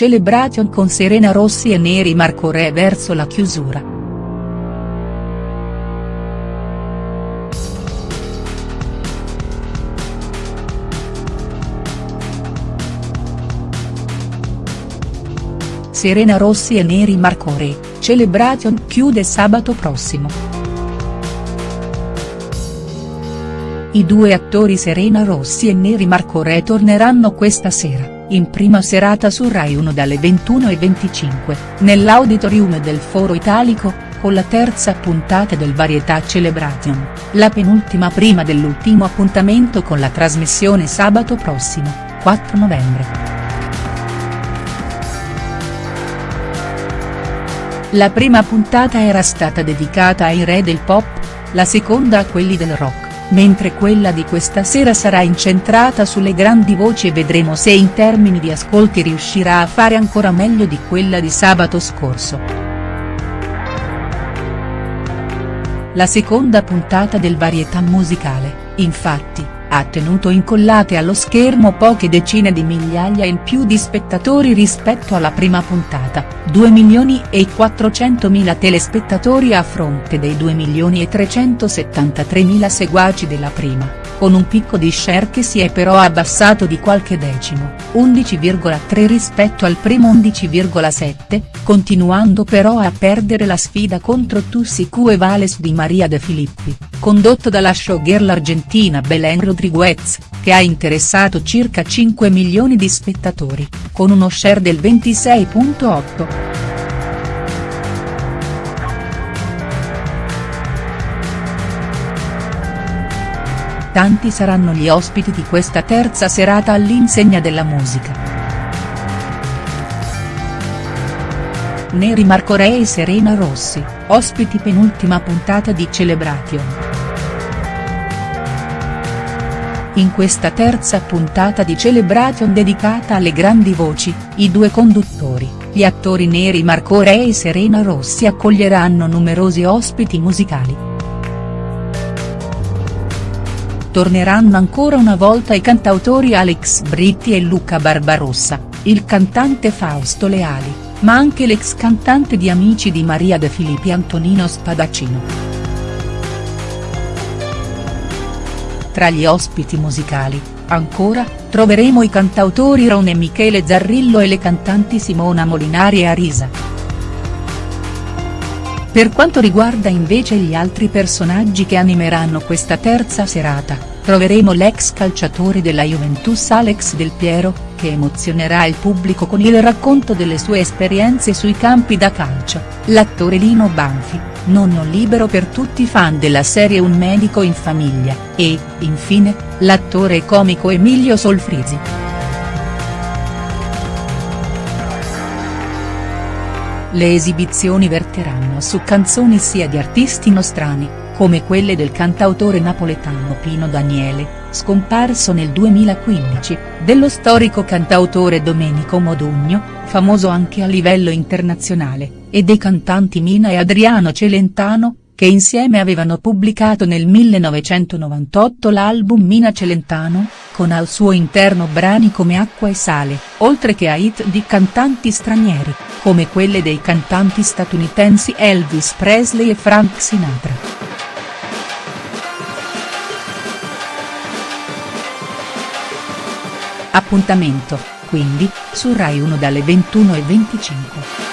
celebration con Serena Rossi e Neri Marco Re verso la chiusura. Serena Rossi e Neri Marco Re, celebration chiude sabato prossimo. I due attori Serena Rossi e Neri Marco Re torneranno questa sera in prima serata su Rai 1 dalle 21.25, nell'auditorium del Foro Italico, con la terza puntata del Varietà Celebration, la penultima prima dell'ultimo appuntamento con la trasmissione sabato prossimo, 4 novembre. La prima puntata era stata dedicata ai re del pop, la seconda a quelli del rock mentre quella di questa sera sarà incentrata sulle grandi voci e vedremo se in termini di ascolti riuscirà a fare ancora meglio di quella di sabato scorso. La seconda puntata del varietà musicale, infatti, ha tenuto incollate allo schermo poche decine di migliaia in più di spettatori rispetto alla prima puntata, 2 milioni e 400 mila telespettatori a fronte dei 2 milioni e 373 mila seguaci della prima con un picco di share che si è però abbassato di qualche decimo, 11,3 rispetto al primo 11,7, continuando però a perdere la sfida contro Tussi Q e Vales di Maria De Filippi, condotto dalla showgirl argentina Belén Rodriguez, che ha interessato circa 5 milioni di spettatori, con uno share del 26,8. Tanti saranno gli ospiti di questa terza serata all'insegna della musica. Neri Marco Re e Serena Rossi, ospiti penultima puntata di Celebration. In questa terza puntata di Celebration dedicata alle grandi voci, i due conduttori, gli attori Neri Marco Re e Serena Rossi accoglieranno numerosi ospiti musicali. Torneranno ancora una volta i cantautori Alex Britti e Luca Barbarossa, il cantante Fausto Leali, ma anche l'ex cantante di Amici di Maria De Filippi Antonino Spadaccino. Tra gli ospiti musicali, ancora, troveremo i cantautori Ron e Michele Zarrillo e le cantanti Simona Molinari e Arisa. Per quanto riguarda invece gli altri personaggi che animeranno questa terza serata, troveremo l'ex calciatore della Juventus Alex Del Piero, che emozionerà il pubblico con il racconto delle sue esperienze sui campi da calcio, l'attore Lino Banfi, nonno libero per tutti i fan della serie Un medico in famiglia, e, infine, l'attore comico Emilio Solfrisi. Le esibizioni verteranno su canzoni sia di artisti nostrani, come quelle del cantautore napoletano Pino Daniele, scomparso nel 2015, dello storico cantautore Domenico Modugno, famoso anche a livello internazionale, e dei cantanti Mina e Adriano Celentano, che insieme avevano pubblicato nel 1998 l'album Mina Celentano, con al suo interno brani come Acqua e Sale, oltre che a hit di cantanti stranieri, come quelle dei cantanti statunitensi Elvis Presley e Frank Sinatra. Appuntamento, quindi, su Rai 1 dalle 21.25.